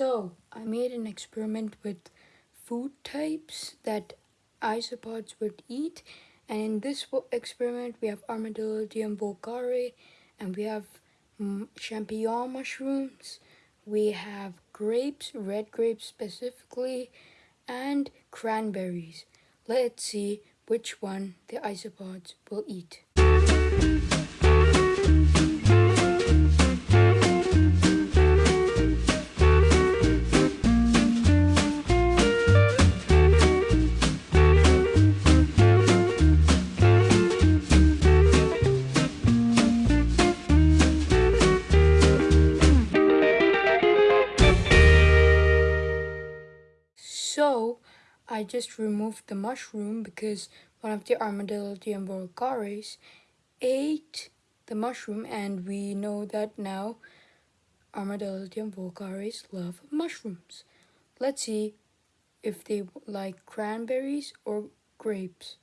So, I made an experiment with food types that isopods would eat. And in this experiment, we have Armadillidium vulgare, and we have mm, champignon mushrooms. We have grapes, red grapes specifically, and cranberries. Let's see which one the isopods will eat. So I just removed the mushroom because one of the Armadillidium vulgaris ate the mushroom and we know that now Armadillidium vulgaris love mushrooms. Let's see if they like cranberries or grapes.